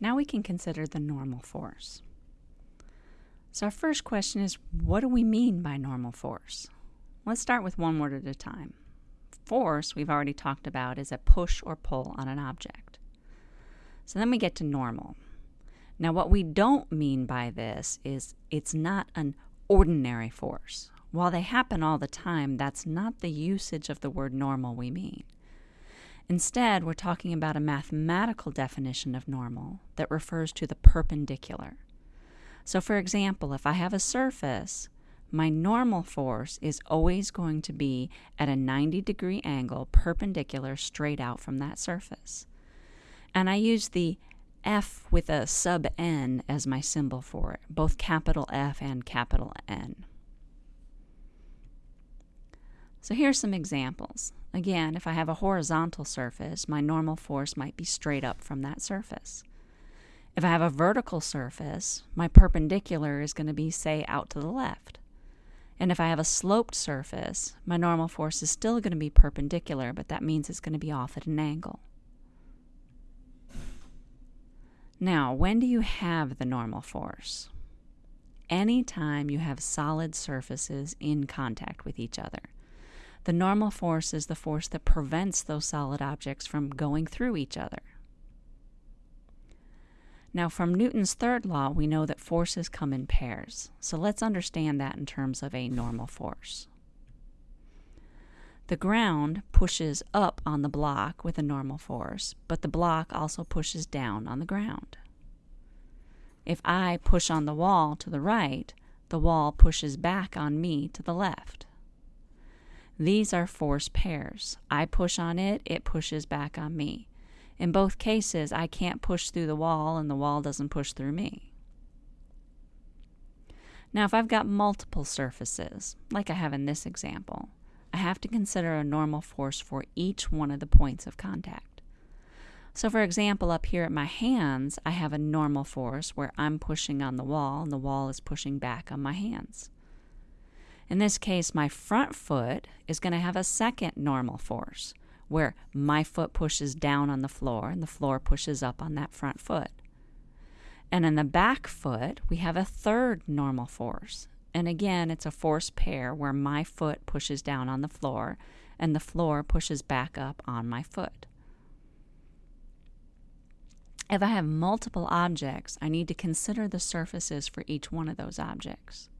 Now we can consider the normal force. So our first question is, what do we mean by normal force? Let's start with one word at a time. Force, we've already talked about, is a push or pull on an object. So then we get to normal. Now, what we don't mean by this is it's not an ordinary force. While they happen all the time, that's not the usage of the word normal we mean. Instead, we're talking about a mathematical definition of normal that refers to the perpendicular. So, for example, if I have a surface, my normal force is always going to be at a 90 degree angle perpendicular straight out from that surface. And I use the F with a sub n as my symbol for it, both capital F and capital N. So here's some examples. Again, if I have a horizontal surface, my normal force might be straight up from that surface. If I have a vertical surface, my perpendicular is going to be, say, out to the left. And if I have a sloped surface, my normal force is still going to be perpendicular, but that means it's going to be off at an angle. Now, when do you have the normal force? Anytime you have solid surfaces in contact with each other. The normal force is the force that prevents those solid objects from going through each other. Now, from Newton's third law, we know that forces come in pairs. So let's understand that in terms of a normal force. The ground pushes up on the block with a normal force, but the block also pushes down on the ground. If I push on the wall to the right, the wall pushes back on me to the left. These are force pairs. I push on it, it pushes back on me. In both cases, I can't push through the wall and the wall doesn't push through me. Now, if I've got multiple surfaces, like I have in this example, I have to consider a normal force for each one of the points of contact. So, for example, up here at my hands, I have a normal force where I'm pushing on the wall and the wall is pushing back on my hands. In this case, my front foot is going to have a second normal force where my foot pushes down on the floor and the floor pushes up on that front foot. And in the back foot, we have a third normal force. And again, it's a force pair where my foot pushes down on the floor and the floor pushes back up on my foot. If I have multiple objects, I need to consider the surfaces for each one of those objects.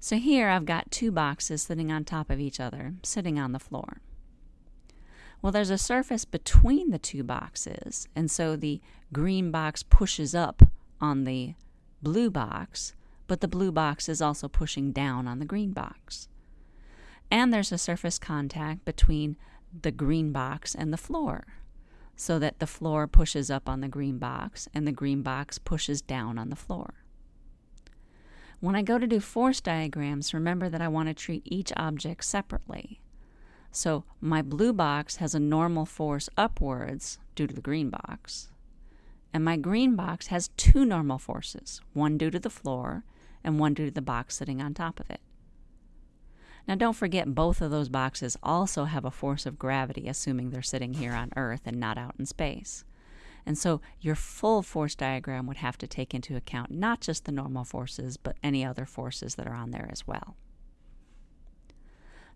So here I've got two boxes sitting on top of each other, sitting on the floor. Well, there's a surface between the two boxes, and so the green box pushes up on the blue box, but the blue box is also pushing down on the green box. And there's a surface contact between the green box and the floor, so that the floor pushes up on the green box and the green box pushes down on the floor. When I go to do force diagrams, remember that I want to treat each object separately. So my blue box has a normal force upwards due to the green box. And my green box has two normal forces, one due to the floor and one due to the box sitting on top of it. Now, don't forget, both of those boxes also have a force of gravity, assuming they're sitting here on Earth and not out in space. And so, your full force diagram would have to take into account not just the normal forces, but any other forces that are on there as well.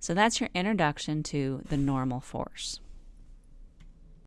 So that's your introduction to the normal force.